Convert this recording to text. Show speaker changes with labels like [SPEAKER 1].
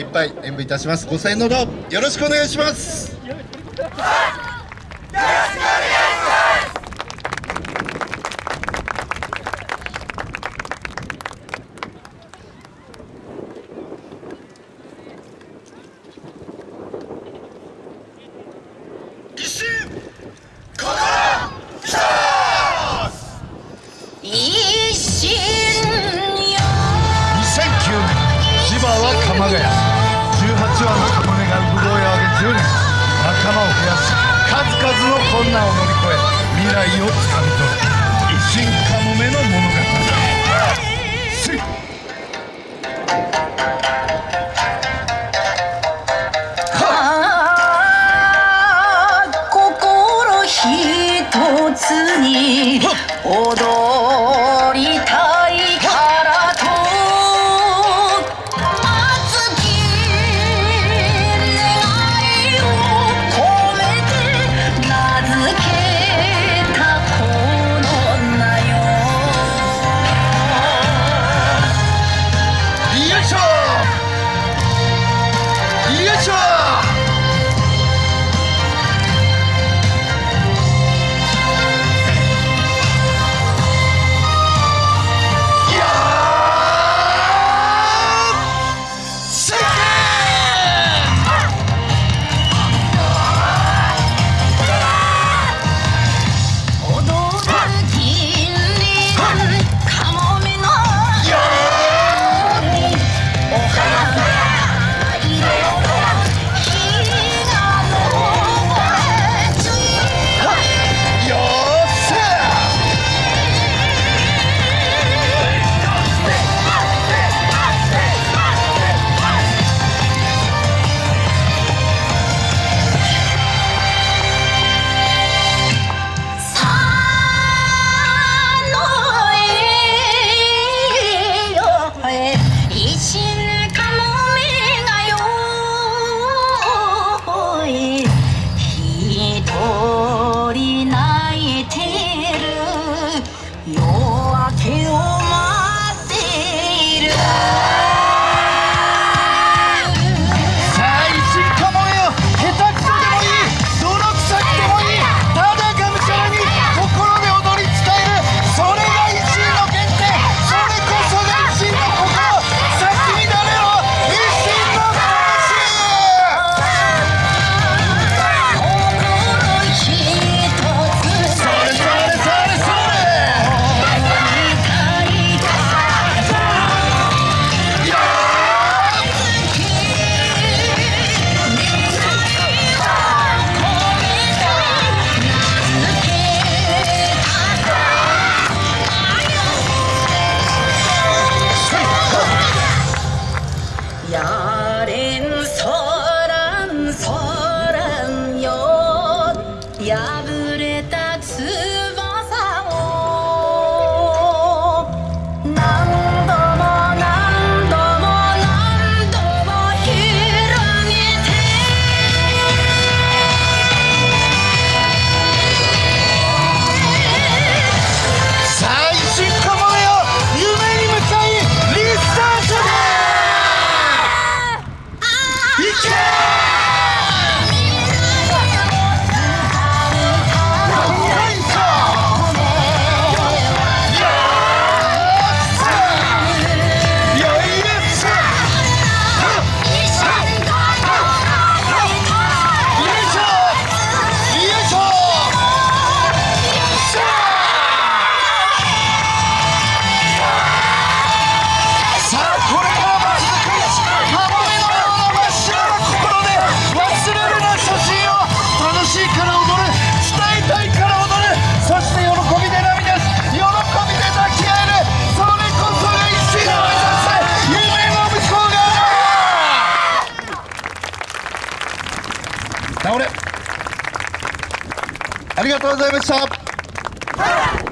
[SPEAKER 1] いっぱい演舞いたします。ご声援のほよろしくお願いします。
[SPEAKER 2] よ
[SPEAKER 1] ろしくお願いします2009年千葉は鎌ヶ谷。数々の困難を乗り越え未来をつかみ取る一心
[SPEAKER 2] かもめ
[SPEAKER 1] の物語心一
[SPEAKER 2] つ
[SPEAKER 1] に踊る No. れ。ありがとうございました。